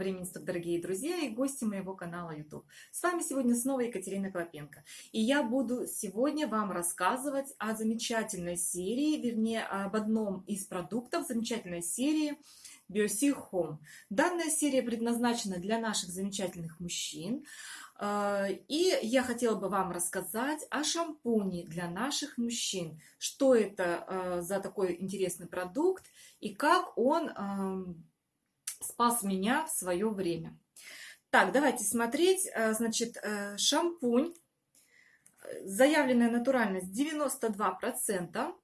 времени дорогие друзья и гости моего канала YouTube. С вами сегодня снова Екатерина Клопенко. И я буду сегодня вам рассказывать о замечательной серии, вернее, об одном из продуктов замечательной серии BioSea Home. Данная серия предназначена для наших замечательных мужчин. А, и я хотела бы вам рассказать о шампуне для наших мужчин. Что это а, за такой интересный продукт и как он спас меня в свое время. Так, давайте смотреть. Э, значит, э, шампунь. Заявленная натуральность 92%.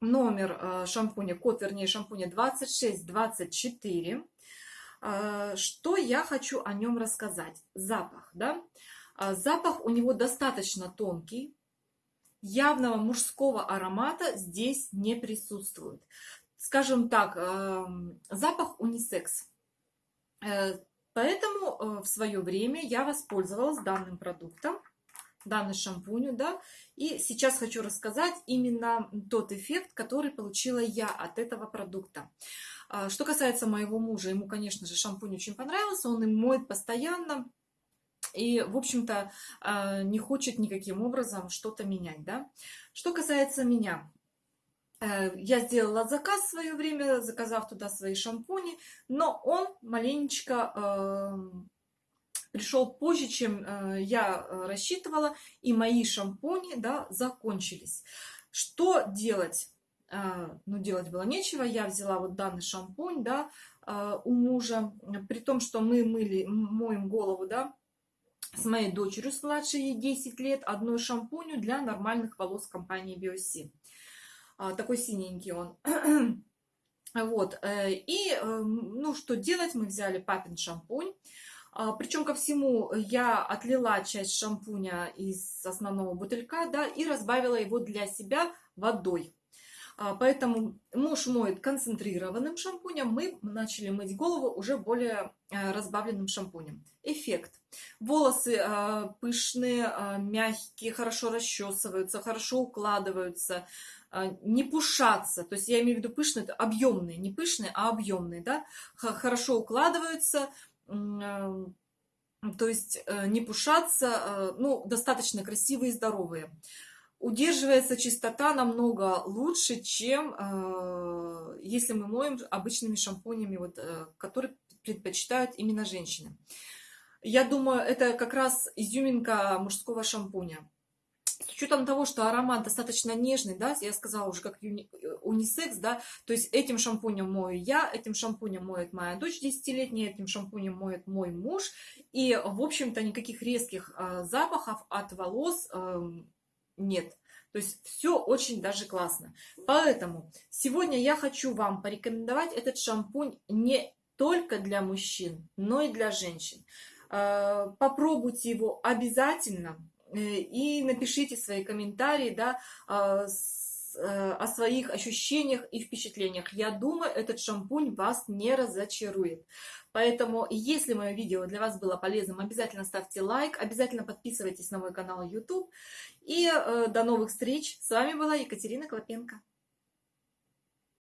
Номер э, шампуня, код, вернее, шампуня 2624. Что я хочу о нем рассказать? Запах, да? Запах у него достаточно тонкий, явного мужского аромата здесь не присутствует скажем так, эм, запах унисекс. Э, поэтому э, в свое время я воспользовалась данным продуктом, данный шампунью, да, и сейчас хочу рассказать именно тот эффект, который получила я от этого продукта. А, что касается моего мужа, ему, конечно же, шампунь очень понравился, он им моет постоянно, и, в общем-то, э, не хочет никаким образом что-то менять, да. Что касается меня, Э, я сделала заказ в свое время, заказав туда свои шампуни, но он маленечко э, пришел позже, чем э, я рассчитывала, и мои шампуни да, закончились. Что делать? Э, ну, делать было нечего. Я взяла вот данный шампунь да, э, у мужа, при том, что мы мыли, моем голову, да, с моей дочерью, младшей ей 10 лет, одной шампунью для нормальных волос компании Biosi. А, такой синенький он. Вот, э, и, э, ну, что делать, мы взяли папин шампунь, а, причем ко всему я отлила часть шампуня из основного бутылька, да, и разбавила его для себя водой. А, поэтому муж моет концентрированным шампунем, мы начали мыть голову уже более э, разбавленным шампунем. Эффект. Волосы пышные, мягкие, хорошо расчесываются, хорошо укладываются, не пушаться, то есть я имею в виду пышные, объемные, не пышные, а объемные, да, хорошо укладываются, а, то есть э, не пушаться, а, ну, достаточно красивые и здоровые. Удерживается чистота намного лучше, чем если мы моем обычными шампунями, вот, э, которые предпочитают именно женщины. Я думаю, это как раз изюминка мужского шампуня с учетом того, что аромат достаточно нежный, да, я сказала уже как юни, унисекс, да, то есть этим шампунем мою я, этим шампунем моет моя дочь 10-летняя, этим шампунем моет мой муж, и, в общем-то, никаких резких э, запахов от волос э, нет. То есть все очень даже классно. Поэтому сегодня я хочу вам порекомендовать этот шампунь не только для мужчин, но и для женщин. Э, попробуйте его обязательно и напишите свои комментарии да, а, э, о своих ощущениях и впечатлениях. Я думаю, этот шампунь вас не разочарует. Поэтому, если мое видео для вас было полезным, обязательно ставьте лайк, обязательно подписывайтесь на мой канал YouTube. И э, до новых встреч. С вами была Екатерина Клопенко.